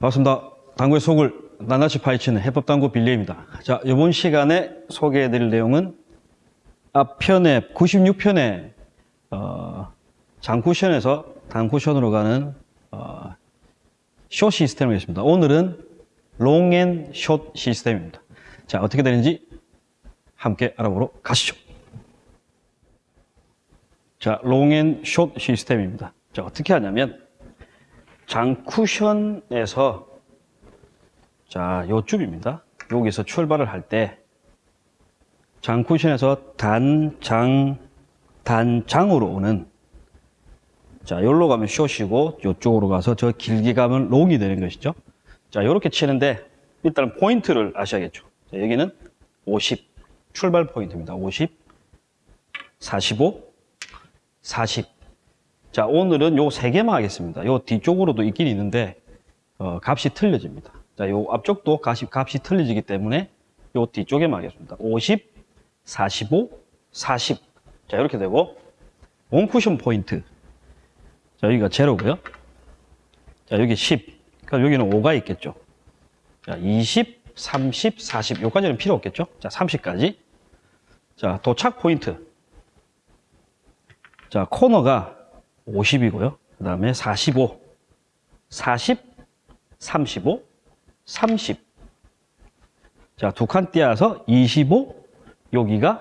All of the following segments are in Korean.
반갑습니다. 당구의 속을 낱낱이 파헤치는 해법당구 빌리입니다. 자, 이번 시간에 소개해드릴 내용은 앞편에 96편에 어, 장쿠션에서 단쿠션으로 가는 어, 숏 시스템을 했습니다. 오늘은 롱앤숏 시스템입니다. 자, 어떻게 되는지 함께 알아보러 가시죠. 자, 롱앤숏 시스템입니다. 자, 어떻게 하냐면 장쿠션에서 자, 요쯤입니다. 여기서 출발을 할 때 장쿠션에서 단장 단장으로 오는 자, 여기로 가면 숏이고 요쪽으로 가서 저 길게 가면 롱이 되는 것이죠. 자, 이렇게 치는데 일단 포인트를 아셔야겠죠. 자, 여기는 50 출발 포인트입니다. 50 45 40 자, 오늘은 요 세 개만 하겠습니다. 요 뒤쪽으로도 있긴 있는데, 어, 값이 틀려집니다. 자, 요 앞쪽도 값이, 값이 틀려지기 때문에 요 뒤쪽에만 하겠습니다. 50, 45, 40. 자, 이렇게 되고, 원쿠션 포인트. 자, 여기가 제로고요 자, 여기 10. 그럼 여기는 5가 있겠죠. 자, 20, 30, 40. 요까지는 필요 없겠죠. 자, 30까지. 자, 도착 포인트. 자, 코너가 50이고요. 그 다음에 45, 40, 35, 30. 자, 두 칸 띄어서 25, 여기가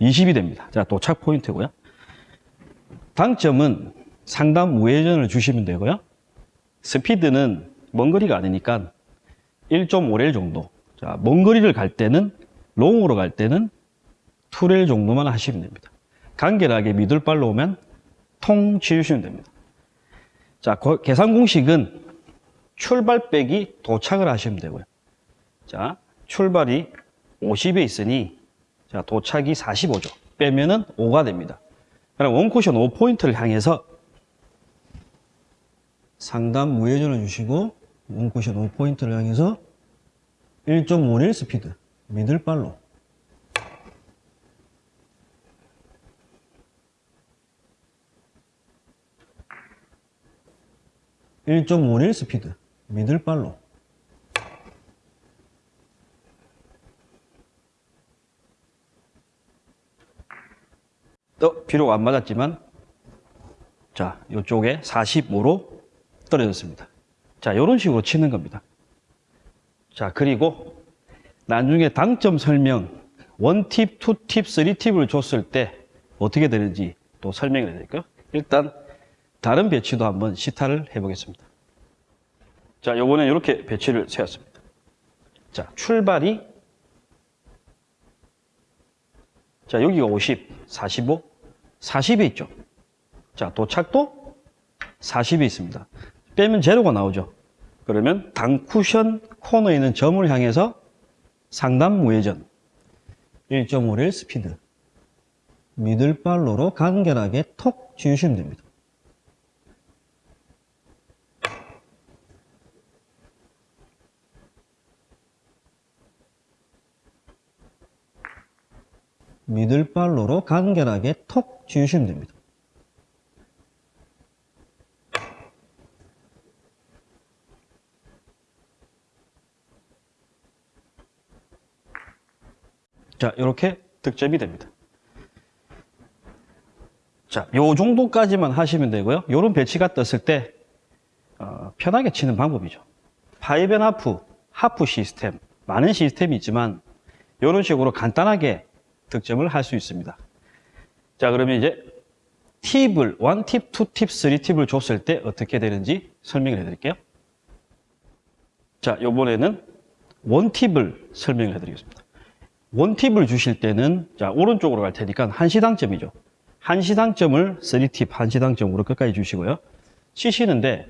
20이 됩니다. 자, 도착 포인트고요. 당점은 상단 우회전을 주시면 되고요. 스피드는 먼 거리가 아니니까 1.5렐 정도. 자, 먼 거리를 갈 때는, 롱으로 갈 때는 2렐 정도만 하시면 됩니다. 간결하게 미들발로 오면 통 치우시면 됩니다. 자, 거- 계산 공식은 출발 빼기 도착을 하시면 되고요. 자, 출발이 50에 있으니 자, 도착이 45죠. 빼면은 5가 됩니다. 그럼 원쿠션 5포인트를 향해서 상단 무회전을 주시고 원쿠션 5포인트를 향해서 1.51 스피드 미들발로 1.51 스피드. 미들발로. 또 비록 안 맞았지만 자 이쪽에 45로 떨어졌습니다. 자 이런 식으로 치는 겁니다. 자 그리고 나중에 당점 설명 원팁, 투팁, 쓰리팁을 줬을 때 어떻게 되는지 또 설명을 해드릴까요? 일단 다른 배치도 한번 시타를 해보겠습니다. 자, 요번에 이렇게 배치를 세웠습니다. 자, 출발이 자, 여기가 50, 45, 40이 있죠. 자, 도착도 40이 있습니다. 빼면 제로가 나오죠. 그러면 당쿠션 코너에 있는 점을 향해서 상단 무회전 1.5렐 스피드 미들발로로 간결하게 톡 지우시면 됩니다. 미들발로로 간결하게 톡 지우시면 됩니다. 자, 이렇게 득점이 됩니다. 자, 요 정도까지만 하시면 되고요. 요런 배치가 떴을 때 어, 편하게 치는 방법이죠. 파이벤 하프, half 시스템, 많은 시스템이 있지만 이런 식으로 간단하게 득점을 할 수 있습니다. 자, 그러면 이제 팁을, one tip, two tip, three tip을 줬을 때 어떻게 되는지 설명을 해드릴게요. 자, 요번에는 one tip을 설명을 해드리겠습니다. one tip을 주실 때는, 자, 오른쪽으로 갈 테니까 한시당점이죠. 한시당점을 three tip, 한시당점으로 끝까지 주시고요. 치시는데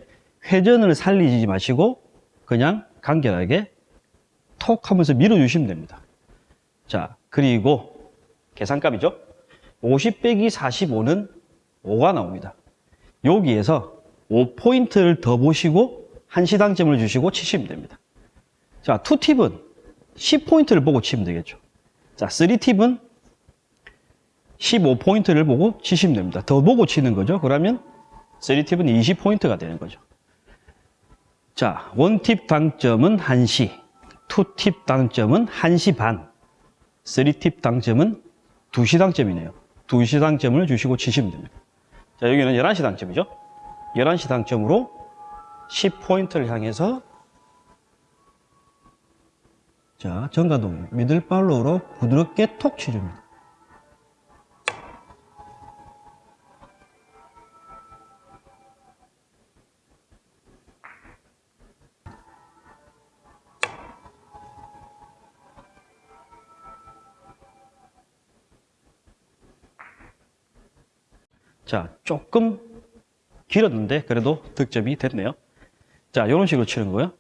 회전을 살리지 마시고 그냥 간결하게 톡 하면서 밀어주시면 됩니다. 자, 그리고 계산값이죠. 50 빼기 45는 5가 나옵니다. 여기에서 5포인트를 더 보시고 한 시당점을 주시고 치시면 됩니다. 자, 2팁은 10포인트를 보고 치면 되겠죠. 자, 3팁은 15포인트를 보고 치시면 됩니다. 더 보고 치는 거죠. 그러면 3팁은 20포인트가 되는 거죠. 자, 원팁 당점은 1시, 투팁 당점은 1시 반, 쓰리팁 당점은 2시 당점이네요. 2시 당점을 주시고 치시면 됩니다. 자, 여기는 11시 당점이죠. 11시 당점으로 10포인트를 향해서 자, 정가동 미들팔로우로 부드럽게 톡 치줍니다. 자, 조금 길었는데 그래도 득점이 됐네요. 자, 이런 식으로 치는 거고요.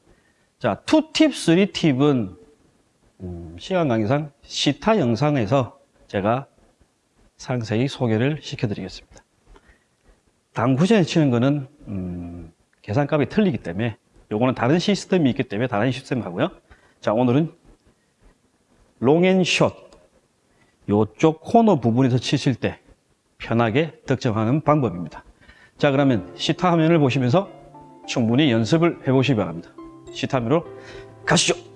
자, 투팁, 쓰리팁은 음, 시간 관계상 시타 영상에서 제가 상세히 소개를 시켜드리겠습니다. 당구전에 치는 거는 음, 계산값이 틀리기 때문에 요거는 다른 시스템이 있기 때문에 다른 시스템 하고요. 자, 오늘은 롱앤숏 요쪽 코너 부분에서 치실 때 편하게 득점하는 방법입니다. 자, 그러면 시타 화면을 보시면서 충분히 연습을 해보시기 바랍니다. 시타 화면으로 가시죠.